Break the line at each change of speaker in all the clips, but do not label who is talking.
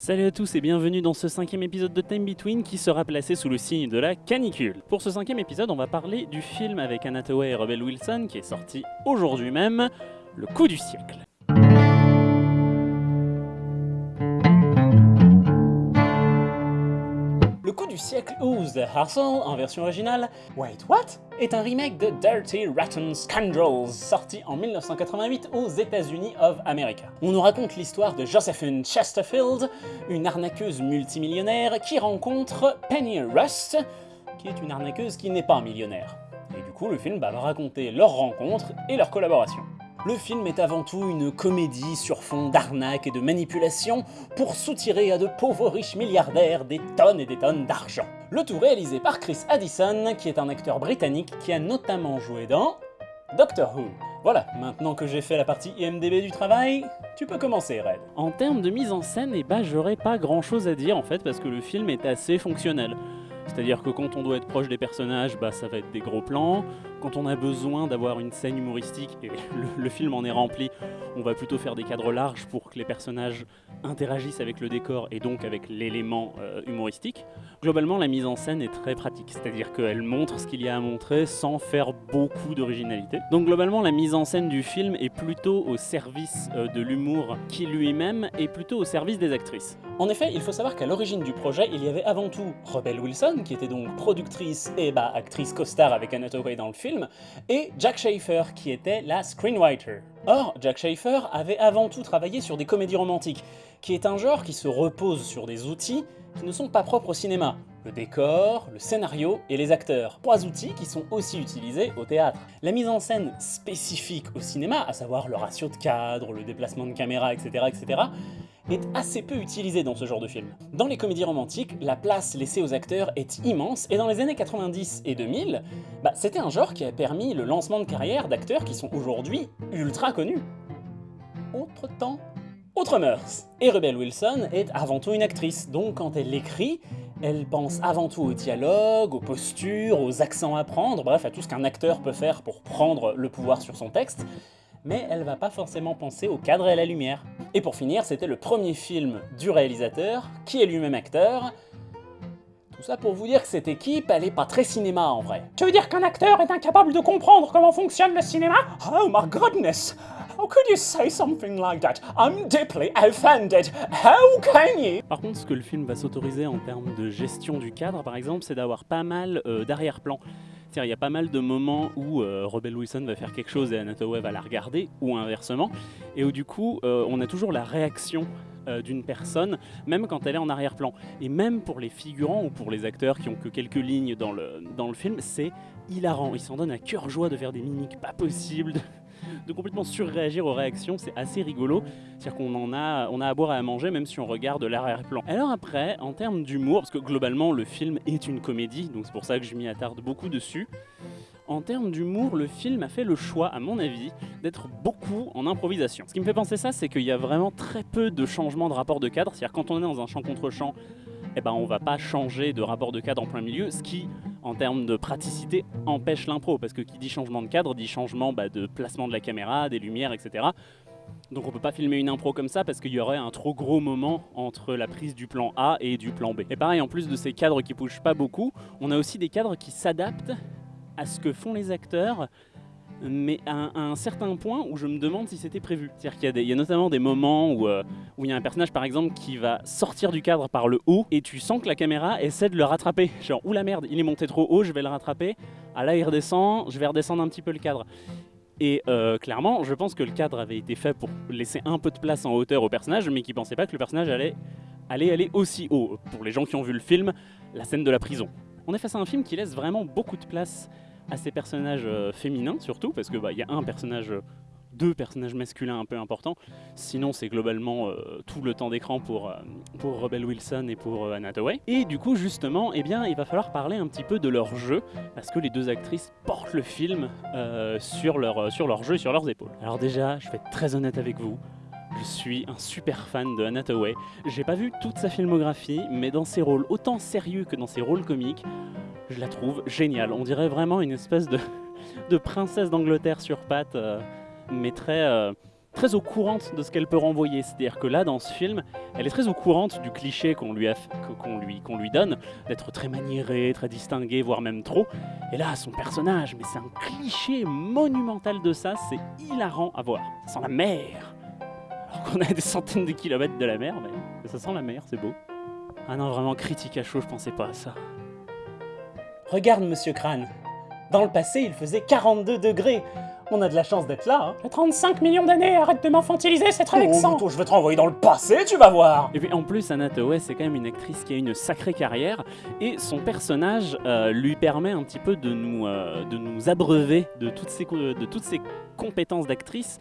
Salut à tous et bienvenue dans ce cinquième épisode de Time Between qui sera placé sous le signe de la canicule. Pour ce cinquième épisode, on va parler du film avec Anna et Rebel Wilson qui est sorti aujourd'hui même, Le coup du siècle. Coup du siècle ou The Hustle en version originale, Wait What? est un remake de Dirty Rotten Scoundrels, sorti en 1988 aux États-Unis of America. On nous raconte l'histoire de Josephine Chesterfield, une arnaqueuse multimillionnaire qui rencontre Penny Rust, qui est une arnaqueuse qui n'est pas millionnaire. Et du coup, le film va raconter leur rencontre et leur collaboration. Le film est avant tout une comédie sur fond d'arnaque et de manipulation pour soutirer à de pauvres riches milliardaires des tonnes et des tonnes d'argent. Le tout réalisé par Chris Addison, qui est un acteur britannique qui a notamment joué dans Doctor Who. Voilà, maintenant que j'ai fait la partie IMDB du travail, tu peux commencer Red. En termes de mise en scène, eh ben, j'aurais pas grand chose à dire en fait parce que le film est assez fonctionnel. C'est-à-dire que quand on doit être proche des personnages, bah, ça va être des gros plans. Quand on a besoin d'avoir une scène humoristique, et le, film en est rempli, on va plutôt faire des cadres larges pour que les personnages interagissent avec le décor et donc avec l'élément euh, humoristique. Globalement, la mise en scène est très pratique, c'est-à-dire qu'elle montre ce qu'il y a à montrer sans faire beaucoup d'originalité. Donc globalement, la mise en scène du film est plutôt au service euh, de l'humour qui lui-même est plutôt au service des actrices. En effet, il faut savoir qu'à l'origine du projet, il y avait avant tout Rebel Wilson, qui était donc productrice et bah, actrice co-star avec Anna Hathaway dans le film, et Jack Schaefer, qui était la screenwriter. Or, Jack Schaefer avait avant tout travaillé sur des comédies romantiques, qui est un genre qui se repose sur des outils qui ne sont pas propres au cinéma. Le décor, le scénario et les acteurs. Trois outils qui sont aussi utilisés au théâtre. La mise en scène spécifique au cinéma, à savoir le ratio de cadre, le déplacement de caméra, etc., etc., est assez peu utilisé dans ce genre de film. Dans les comédies romantiques, la place laissée aux acteurs est immense, et dans les années 90 et 2000, bah, c'était un genre qui a permis le lancement de carrière d'acteurs qui sont aujourd'hui ultra. Autre temps, autre mœurs. Et Rebel Wilson est avant tout une actrice, donc quand elle écrit, elle pense avant tout au dialogue, aux postures, aux accents à prendre, bref à tout ce qu'un acteur peut faire pour prendre le pouvoir sur son texte, mais elle va pas forcément penser au cadre et à la lumière. Et pour finir, c'était le premier film du réalisateur, qui est lui-même acteur. Tout ça pour vous dire que cette équipe, elle est pas très cinéma en vrai.
Tu veux dire qu'un acteur est incapable de comprendre comment fonctionne le cinéma?
Oh my goodness How could you say something like that? I'm deeply offended. How can you?
Par contre, ce que le film va s'autoriser en termes de gestion du cadre, par exemple, c'est d'avoir pas mal euh, d'arrière-plan. Il y a pas mal de moments où euh, Rebel Wilson va faire quelque chose et Anna va la regarder, ou inversement, et où du coup, euh, on a toujours la réaction euh, d'une personne, même quand elle est en arrière-plan. Et même pour les figurants ou pour les acteurs qui ont que quelques lignes dans le, dans le film, c'est hilarant. Ils s'en donnent à cœur joie de faire des mimiques pas possibles, de complètement surréagir aux réactions, c'est assez rigolo. C'est-à-dire qu'on en a, à boire et à manger même si on regarde l'arrière-plan. Alors après, en termes d'humour, parce que globalement le film est une comédie, donc c'est pour ça que je m'y attarde beaucoup dessus, en termes d'humour, le film a fait le choix, à mon avis, d'être beaucoup en improvisation. Ce qui me fait penser ça, c'est qu'il y a vraiment très peu de changements de rapport de cadre. C'est-à-dire quand on est dans un champ contre champ, eh ben, on va pas changer de rapport de cadre en plein milieu, ce qui, en termes de praticité, empêche l'impro, parce que qui dit changement de cadre dit changement bah, de placement de la caméra, des lumières, etc. Donc on peut pas filmer une impro comme ça parce qu'il y aurait un trop gros moment entre la prise du plan A et du plan B. Et pareil, en plus de ces cadres qui bougent pas beaucoup, on a aussi des cadres qui s'adaptent à ce que font les acteurs mais à un, certain point où je me demande si c'était prévu. C'est-à-dire qu'il y, a notamment des moments euh, où, il y a un personnage par exemple qui va sortir du cadre par le haut et tu sens que la caméra essaie de le rattraper. Genre, ou la merde, il est monté trop haut, je vais le rattraper. Ah là, il redescend, je vais redescendre un petit peu le cadre. Et euh, clairement, je pense que le cadre avait été fait pour laisser un peu de place en hauteur au personnage, mais qui pensait pas que le personnage allait, allait aller aussi haut. Pour les gens qui ont vu le film, la scène de la prison. On est face à un film qui laisse vraiment beaucoup de place à ces personnages euh, féminins surtout, parce qu'il bah, y a un personnage, deux personnages masculins un peu importants, sinon c'est globalement euh, tout le temps d'écran pour, euh, Rebel Wilson et pour Anna Hathaway. Et du coup justement, eh il va falloir parler un petit peu de leur jeu, parce que les deux actrices portent le film sur, leur, sur leur jeu sur leurs épaules. Alors déjà, je vais être très honnête avec vous, je suis un super fan de Anna Hathaway. J'ai pas vu toute sa filmographie, mais dans ses rôles autant sérieux que dans ses rôles comiques, je la trouve géniale. On dirait vraiment une espèce de, princesse d'Angleterre sur pattes, euh, mais très, euh, très au courante de ce qu'elle peut renvoyer. C'est-à-dire que là, dans ce film, elle est très au courante du cliché qu'on lui, lui, qu'on lui donne, d'être très maniérée, très distinguée, voire même trop. Et là, son personnage, mais c'est un cliché monumental de ça, c'est hilarant à voir. Ça sent la mer. Alors qu'on a des centaines de kilomètres de la mer, mais ça sent la mer, c'est beau. Ah non, vraiment critique à chaud, je pensais pas à ça.
Regarde, monsieur Crane. Dans le passé, il faisait 42 degrés. On a de la chance d'être là, hein.
J'ai 35 millions d'années, arrête de m'infantiliser, c'est très
Oh,
vexant.
Mouton, je vais te renvoyer dans le passé, tu vas voir
Et puis en plus, Anna Thaoué, c'est quand même une actrice qui a une sacrée carrière et son personnage euh, lui permet un petit peu de nous, euh, de nous abreuver de toutes ses, de toutes ses compétences d'actrice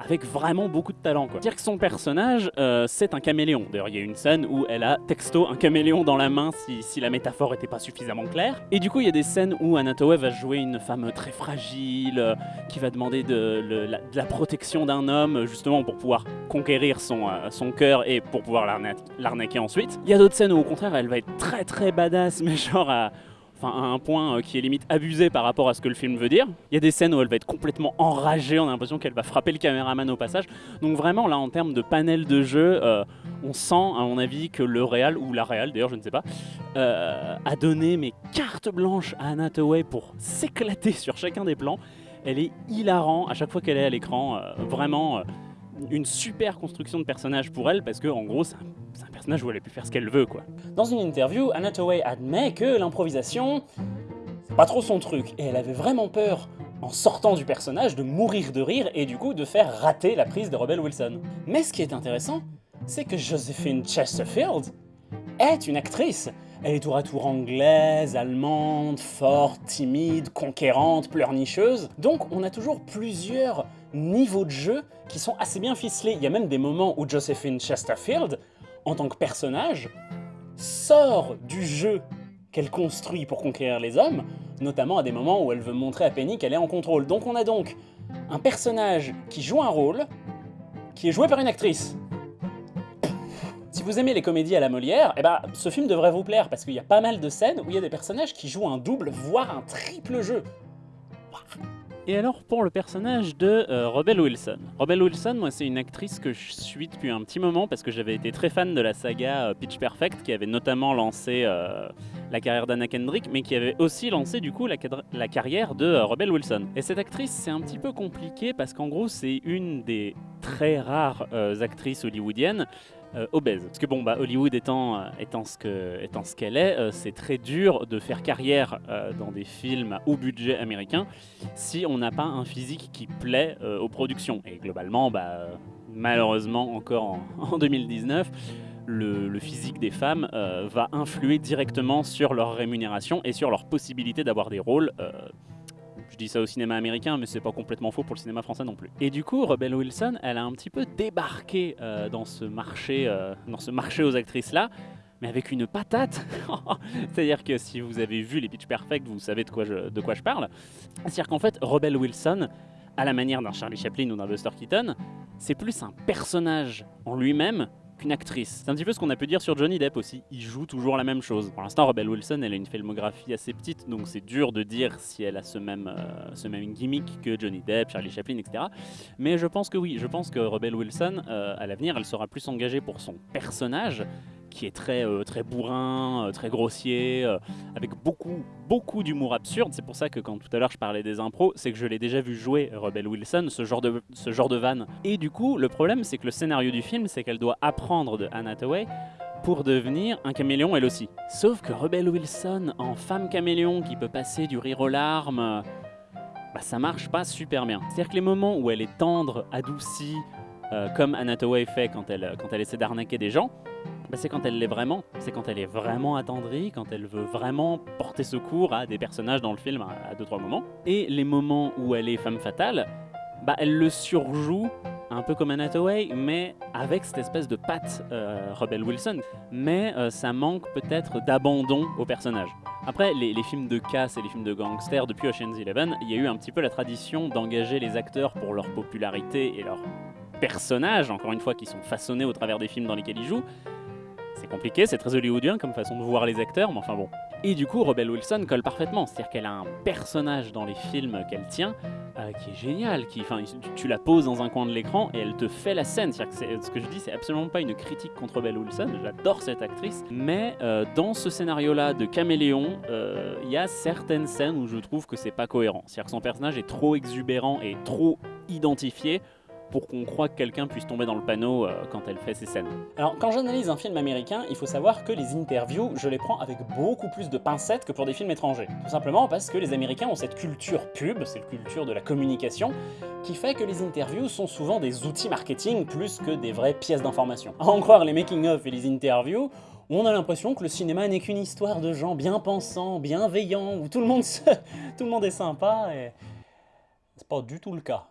avec vraiment beaucoup de talent. quoi. Dire que son personnage, euh, c'est un caméléon. D'ailleurs, il y a une scène où elle a texto un caméléon dans la main si, si la métaphore n'était pas suffisamment claire. Et du coup, il y a des scènes où Anna Thaoué va jouer une femme très fragile, euh, qui va demander de, la, protection d'un homme, justement pour pouvoir conquérir son, euh, son cœur et pour pouvoir l'arna- l'arnaquer ensuite. Il y a d'autres scènes où au contraire elle va être très très badass, mais genre à, à un point euh, qui est limite abusé par rapport à ce que le film veut dire. Il y a des scènes où elle va être complètement enragée, on a l'impression qu'elle va frapper le caméraman au passage. Donc vraiment là en termes de panel de jeu, euh, on sent à mon avis que le réal, ou la réal d'ailleurs je ne sais pas, euh, a donné mes cartes blanches à Anna pour s'éclater sur chacun des plans. Elle est hilarant à chaque fois qu'elle est à l'écran, vraiment une super construction de personnage pour elle parce que en gros c'est un, personnage où elle a pu faire ce qu'elle veut quoi.
Dans une interview, Anna Thaoué admet que l'improvisation, c'est pas trop son truc, et elle avait vraiment peur, en sortant du personnage, de mourir de rire et du coup de faire rater la prise de Rebel Wilson. Mais ce qui est intéressant, c'est que Josephine Chesterfield est une actrice. Elle est tour à tour anglaise, allemande, forte, timide, conquérante, pleurnicheuse. Donc on a toujours plusieurs niveaux de jeu qui sont assez bien ficelés. Il y a même des moments où Josephine Chesterfield, en tant que personnage, sort du jeu qu'elle construit pour conquérir les hommes, notamment à des moments où elle veut montrer à Penny qu'elle est en contrôle. Donc on a donc un personnage qui joue un rôle, qui est joué par une actrice. Si vous aimez les comédies à la Molière, eh ben, ce film devrait vous plaire parce qu'il y a pas mal de scènes où il y a des personnages qui jouent un double, voire un triple jeu.
Et alors pour le personnage de euh, Rebel Wilson. Rebel Wilson, moi c'est une actrice que je suis depuis un petit moment parce que j'avais été très fan de la saga euh, Pitch Perfect qui avait notamment lancé euh, la carrière d'Anna Kendrick mais qui avait aussi lancé du coup la, la carrière de Rebel Wilson. Et cette actrice c'est un petit peu compliqué parce qu'en gros c'est une des très rares actrices hollywoodiennes euh, obèse. Parce que bon, bah, Hollywood étant, euh, étant ce que- étant ce qu'elle est, euh, c'est très dur de faire carrière dans des films à haut budget américain si on n'a pas un physique qui plaît aux productions. Et globalement, bah, malheureusement, encore en, en 2019, le, physique des femmes va influer directement sur leur rémunération et sur leur possibilité d'avoir des rôles. Je dis ça au cinéma américain, mais c'est pas complètement faux pour le cinéma français non plus. Et du coup, Rebel Wilson, elle a un petit peu débarqué euh, dans ce marché, euh, dans ce marché aux actrices là, mais avec une patate. C'est-à-dire que si vous avez vu les Pitch Perfect, vous savez de quoi je, de quoi je parle. C'est-à-dire qu'en fait, Rebel Wilson, à la manière d'un Charlie Chaplin ou d'un Buster Keaton, c'est plus un personnage en lui-même qu'une actrice. C'est un petit peu ce qu'on a pu dire sur Johnny Depp aussi. Il joue toujours la même chose. Pour l'instant, Rebel Wilson, elle a une filmographie assez petite, donc c'est dur de dire si elle a ce même, euh, ce même gimmick que Johnny Depp, Charlie Chaplin, etc. Mais je pense que oui, je pense que Rebel Wilson, euh, à l'avenir, elle sera plus engagée pour son personnage, qui est très, euh, très bourrin, euh, très grossier, euh, avec beaucoup, beaucoup d'humour absurde. C'est pour ça que quand tout à l'heure je parlais des impros, c'est que je l'ai déjà vu jouer Rebel Wilson, ce genre de, ce genre de vanne. Et du coup, le problème, c'est que le scénario du film, c'est qu'elle doit apprendre de Anna Hathaway pour devenir un caméléon elle aussi. Sauf que Rebel Wilson, en femme caméléon qui peut passer du rire aux larmes, bah, ça marche pas super bien. C'est-à-dire que les moments où elle est tendre, adoucie, comme Anna Hathaway fait quand elle, quand elle essaie d'arnaquer des gens, bah, c'est quand elle l'est vraiment. C'est quand elle est vraiment attendrie, quand elle veut vraiment porter secours à des personnages dans le film à, deux trois moments. Et les moments où elle est femme fatale, bah, elle le surjoue un peu comme Anna Hathaway, mais avec cette espèce de patte euh, Rebel Wilson. Mais euh, ça manque peut-être d'abandon au personnage. Après, les, films de casse et les films de gangsters depuis Ocean's Eleven, il y a eu un petit peu la tradition d'engager les acteurs pour leur popularité et leurs personnages, encore une fois, qui sont façonnés au travers des films dans lesquels ils jouent. C'est compliqué, c'est très hollywoodien comme façon de voir les acteurs, mais enfin bon.
Et du coup, Rebel Wilson colle parfaitement, c'est-à-dire qu'elle a un personnage dans les films qu'elle tient euh, qui est génial, qui, enfin, tu, la poses dans un coin de l'écran et elle te fait la scène. C'est-à-dire que ce que je dis, c'est absolument pas une critique contre Rebel Wilson, j'adore cette actrice, mais euh, dans ce scénario-là de Caméléon, euh, il y a certaines scènes où je trouve que c'est pas cohérent. C'est-à-dire que son personnage est trop exubérant et trop identifié pour qu'on croit que quelqu'un puisse tomber dans le panneau euh, quand elle fait ses scènes.
Alors, quand j'analyse un film américain, il faut savoir que les interviews, je les prends avec beaucoup plus de pincettes que pour des films étrangers. Tout simplement parce que les Américains ont cette culture pub, cette culture de la communication, qui fait que les interviews sont souvent des outils marketing plus que des vraies pièces d'information. À en croire les making-of et les interviews, on a l'impression que le cinéma n'est qu'une histoire de gens bien pensants, bienveillants, où tout le monde, tout le monde est sympa, et c'est pas du tout le cas.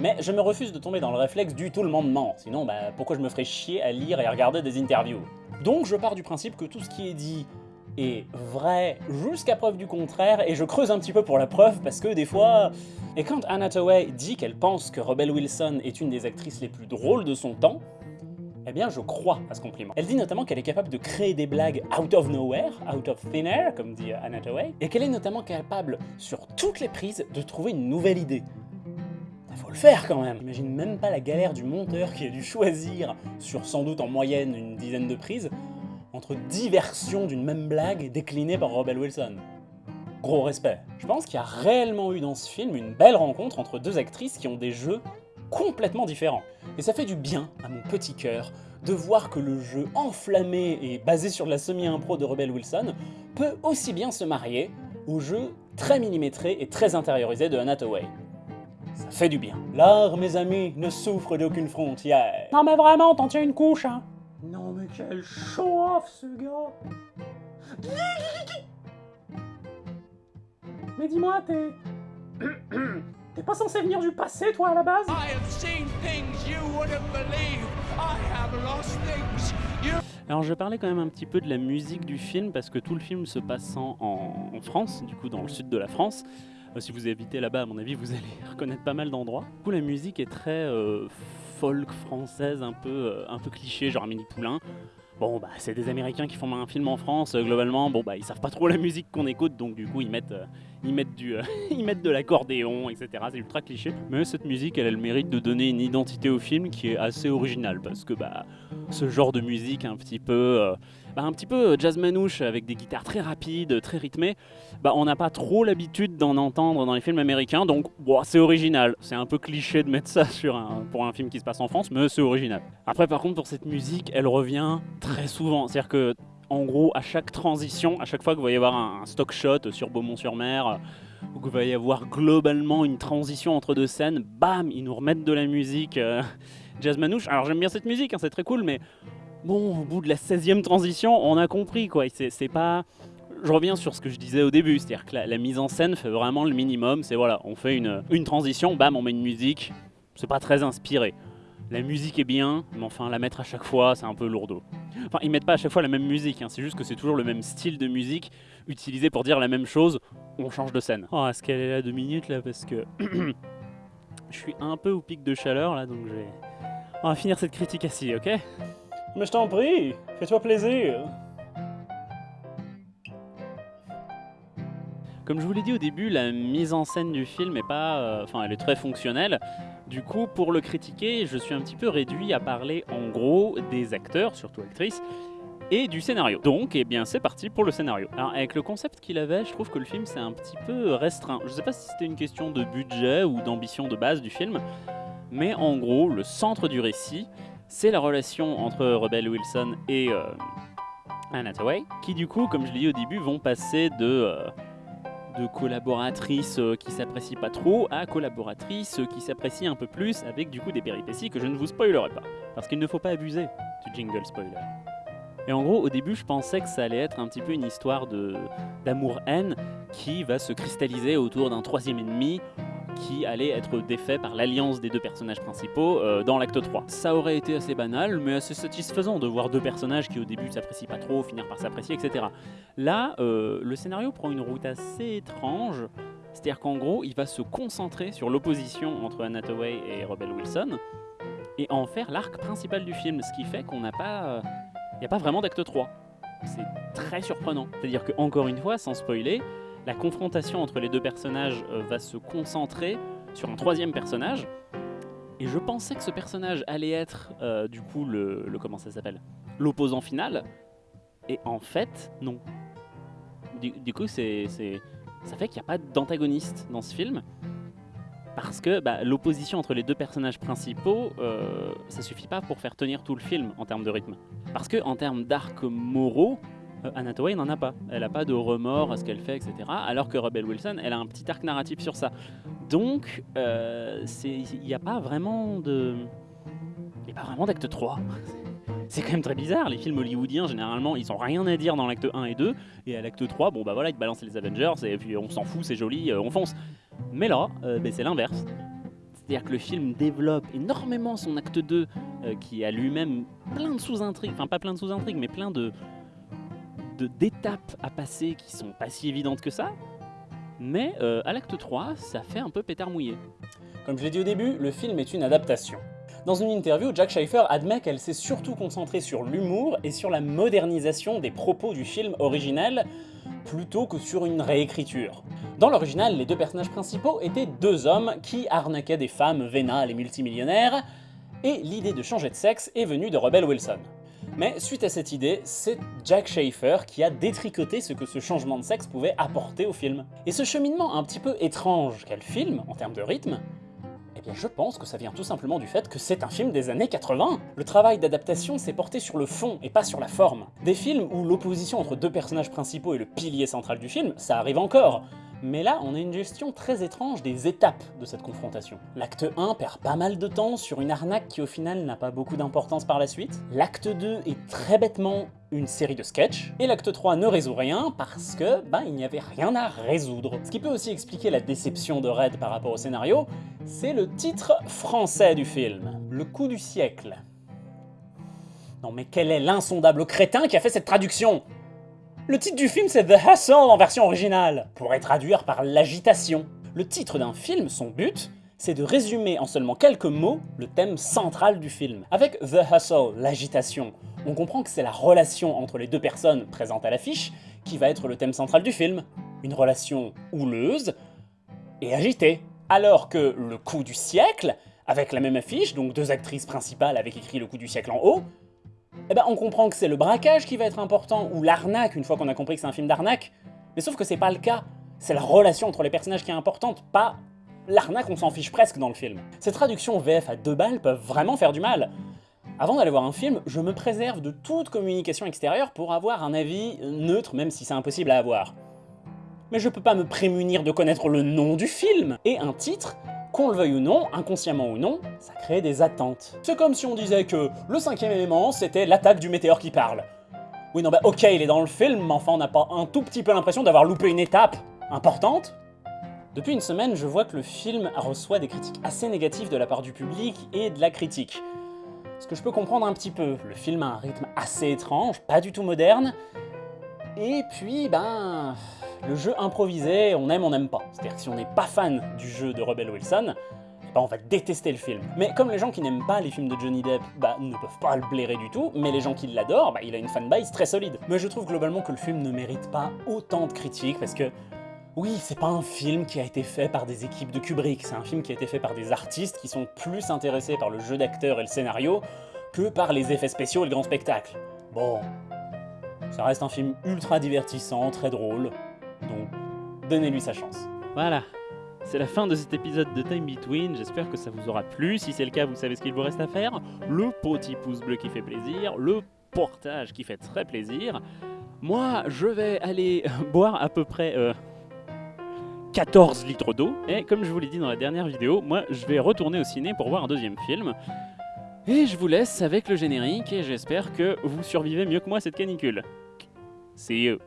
Mais je me refuse de tomber dans le réflexe du tout le monde ment, sinon bah, pourquoi je me ferais chier à lire et à regarder des interviews? Donc je pars du principe que tout ce qui est dit est vrai jusqu'à preuve du contraire, et je creuse un petit peu pour la preuve parce que des fois... Et quand Anna Tawai dit qu'elle pense que Rebel Wilson est une des actrices les plus drôles de son temps, eh bien je crois à ce compliment. Elle dit notamment qu'elle est capable de créer des blagues out of nowhere, out of thin air, comme dit Anna Tawai, et qu'elle est notamment capable, sur toutes les prises, de trouver une nouvelle idée faut le faire quand même J'imagine même pas la galère du monteur qui a dû choisir, sur sans doute en moyenne une dizaine de prises, entre dix versions d'une même blague déclinée par Rebel Wilson. Gros respect. Je pense qu'il y a réellement eu dans ce film une belle rencontre entre deux actrices qui ont des jeux complètement différents. Et ça fait du bien à mon petit cœur de voir que le jeu enflammé et basé sur la semi-impro de Rebel Wilson peut aussi bien se marier au jeu très millimétré et très intériorisé de Anna ça fait du bien. L'art, mes amis, ne souffre d'aucune frontière.
Non mais vraiment, t'en tiens une couche, hein.
Non mais quel show-off, ce gars.
Mais dis-moi, t'es... T'es pas censé venir du passé, toi, à la base?
Alors je vais parler quand même un petit peu de la musique du film parce que tout le film se passant en, en France, du coup dans le sud de la France, si vous habitez là-bas, à mon avis, vous allez reconnaître pas mal d'endroits. Du coup, la musique est très euh, folk française, un peu, euh, un peu cliché, genre Mini Poulain. Bon, bah, c'est des Américains qui font un film en France, globalement, bon, bah, ils savent pas trop la musique qu'on écoute, donc du coup, ils mettent, ils mettent, du, ils mettent de l'accordéon, etc. C'est ultra cliché. Mais cette musique, elle a le mérite de donner une identité au film qui est assez originale, parce que, bah, ce genre de musique un petit peu bah, un petit peu euh, jazz manouche avec des guitares très rapides, très rythmées, bah, on n'a pas trop l'habitude d'en entendre dans les films américains, donc c'est original. C'est un peu cliché de mettre ça sur pour un film qui se passe en France, mais c'est original. Après par contre pour cette musique, elle revient très souvent, c'est-à-dire que en gros à chaque transition, à chaque fois que vous y avoir un, stock shot sur Beaumont-sur-Mer, ou qu'il va y avoir globalement une transition entre deux scènes, bam, ils nous remettent de la musique euh, jazz manouche. Alors j'aime bien cette musique, hein, c'est très cool, mais bon, au bout de la 16e transition, on a compris quoi. C'est pas. Je reviens sur ce que je disais au début, c'est-à-dire que la, mise en scène fait vraiment le minimum. C'est voilà, on fait une, une transition, bam, on met une musique. C'est pas très inspiré. La musique est bien, mais enfin, la mettre à chaque fois, c'est un peu lourdeau. Enfin, ils mettent pas à chaque fois la même musique, hein, c'est juste que c'est toujours le même style de musique utilisé pour dire la même chose, on change de scène. Oh, est-ce qu'elle est là deux minutes là Parce que je suis un peu au pic de chaleur là, donc je vais... On va finir cette critique assis, ok?
Mais je t'en prie, fais-toi plaisir.
Comme je vous l'ai dit au début, la mise en scène du film est pas, euh, enfin, elle est très fonctionnelle. Du coup, pour le critiquer, je suis un petit peu réduit à parler en gros des acteurs, surtout actrices, et du scénario. Donc, eh bien, c'est parti pour le scénario. Alors, avec le concept qu'il avait, je trouve que le film c'est un petit peu restreint. Je sais pas si c'était une question de budget ou d'ambition de base du film, mais en gros, le centre du récit, c'est la relation entre Rebel Wilson et euh, Anna qui du coup, comme je l'ai dit au début, vont passer de, euh, de collaboratrices euh, qui s'apprécient pas trop à collaboratrices qui s'apprécient un peu plus, avec du coup des péripéties que je ne vous spoilerai pas, parce qu'il ne faut pas abuser du jingle spoiler. Et en gros, au début, je pensais que ça allait être un petit peu une histoire d'amour-haine qui va se cristalliser autour d'un troisième ennemi qui allait être défait par l'alliance des deux personnages principaux euh, dans l'acte 3. Ça aurait été assez banal, mais assez satisfaisant de voir deux personnages qui au début s'apprécient pas trop, finir par s'apprécier, etc. Là, euh, le scénario prend une route assez étrange, c'est-à-dire qu'en gros, il va se concentrer sur l'opposition entre Anna et Rebel Wilson, et en faire l'arc principal du film, ce qui fait qu'on n'a pas... Il n'y a pas vraiment d'acte 3. c'est très surprenant. C'est-à-dire que encore une fois, sans spoiler, la confrontation entre les deux personnages euh, va se concentrer sur un troisième personnage. Et je pensais que ce personnage allait être, euh, du coup, le, comment ça s'appelle, l'opposant final. Et en fait, non. Du, coup, ça fait qu'il n'y a pas d'antagoniste dans ce film. Parce que bah, l'opposition entre les deux personnages principaux, euh, ça suffit pas pour faire tenir tout le film en termes de rythme. Parce que en termes d'arcs moraux, euh, Anna Hathaway n'en a pas. Elle n'a pas de remords à ce qu'elle fait, etc. Alors que Rebel Wilson, elle a un petit arc narratif sur ça. Donc, euh, il n'y a pas vraiment de... Vraiment d'acte 3. C'est quand même très bizarre, les films hollywoodiens généralement ils ont rien à dire dans l'acte 1 et 2 et à l'acte 3 bon bah voilà ils te balancent les Avengers et puis on s'en fout c'est joli euh, on fonce. Mais là ben, c'est l'inverse. C'est-à-dire que le film développe énormément son acte 2 euh, qui a lui-même plein de sous-intrigues, enfin pas plein de sous-intrigues mais plein de- d'étapes à passer qui sont pas si évidentes que ça. Mais euh, à l'acte 3 ça fait un peu pétard mouillé.
Comme je l'ai dit au début, le film est une adaptation. Dans une interview, Jack Schaeffer admet qu'elle s'est surtout concentrée sur l'humour et sur la modernisation des propos du film originel, plutôt que sur une réécriture. Dans l'original, les deux personnages principaux étaient deux hommes qui arnaquaient des femmes vénales et multimillionnaires, et l'idée de changer de sexe est venue de Rebel Wilson. Mais suite à cette idée, c'est Jack Schaeffer qui a détricoté ce que ce changement de sexe pouvait apporter au film. Et ce cheminement un petit peu étrange qu'a le film, en termes de rythme, eh bien je pense que ça vient tout simplement du fait que c'est un film des années 80. Le travail d'adaptation s'est porté sur le fond et pas sur la forme. Des films où l'opposition entre deux personnages principaux est le pilier central du film, ça arrive encore. Mais là, on a une gestion très étrange des étapes de cette confrontation. L'acte 1 perd pas mal de temps sur une arnaque qui au final n'a pas beaucoup d'importance par la suite. L'acte 2 est très bêtement une série de sketchs. Et l'acte 3 ne résout rien parce que, ben, il n'y avait rien à résoudre. Ce qui peut aussi expliquer la déception de Red par rapport au scénario, c'est le titre français du film, Le coup du siècle. Non mais quel est l'insondable crétin qui a fait cette traduction? Le titre du film c'est The Hustle en version originale, pourrait traduire par l'agitation. Le titre d'un film, son but, c'est de résumer en seulement quelques mots le thème central du film. Avec The Hustle, l'agitation, on comprend que c'est la relation entre les deux personnes présentes à l'affiche qui va être le thème central du film. Une relation houleuse et agitée. Alors que le coup du siècle, avec la même affiche, donc deux actrices principales avec écrit le coup du siècle en haut, eh ben on comprend que c'est le braquage qui va être important, ou l'arnaque, une fois qu'on a compris que c'est un film d'arnaque. Mais sauf que c'est pas le cas. C'est la relation entre les personnages qui est importante, pas l'arnaque, on s'en fiche presque dans le film. Ces traductions VF à deux balles peuvent vraiment faire du mal. Avant d'aller voir un film, je me préserve de toute communication extérieure pour avoir un avis neutre, même si c'est impossible à avoir. Mais je peux pas me prémunir de connaître le nom du film Et un titre, qu'on le veuille ou non, inconsciemment ou non, ça crée des attentes. C'est comme si on disait que le cinquième élément, c'était l'attaque du météore qui parle. Oui, non, bah ok, il est dans le film, mais enfin, on n'a pas un tout petit peu l'impression d'avoir loupé une étape importante Depuis une semaine, je vois que le film reçoit des critiques assez négatives de la part du public et de la critique. Ce que je peux comprendre un petit peu. Le film a un rythme assez étrange, pas du tout moderne, et puis, ben, le jeu improvisé, on aime, on n'aime pas. C'est-à-dire que si on n'est pas fan du jeu de Rebel Wilson, eh ben on va détester le film. Mais comme les gens qui n'aiment pas les films de Johnny Depp, bah, ne peuvent pas le blairer du tout, mais les gens qui l'adorent, bah, il a une fanbase très solide. Mais je trouve globalement que le film ne mérite pas autant de critiques, parce que oui, c'est pas un film qui a été fait par des équipes de Kubrick, c'est un film qui a été fait par des artistes qui sont plus intéressés par le jeu d'acteurs et le scénario que par les effets spéciaux et le grand spectacle. Bon, ça reste un film ultra divertissant, très drôle, donc donnez-lui sa chance.
Voilà, c'est la fin de cet épisode de Time Between, j'espère que ça vous aura plu, si c'est le cas vous savez ce qu'il vous reste à faire, le petit pouce bleu qui fait plaisir, le portage qui fait très plaisir. Moi je vais aller boire à peu près euh, 14 litres d'eau, et comme je vous l'ai dit dans la dernière vidéo, moi je vais retourner au ciné pour voir un deuxième film. Et je vous laisse avec le générique et j'espère que vous survivez mieux que moi cette canicule. See you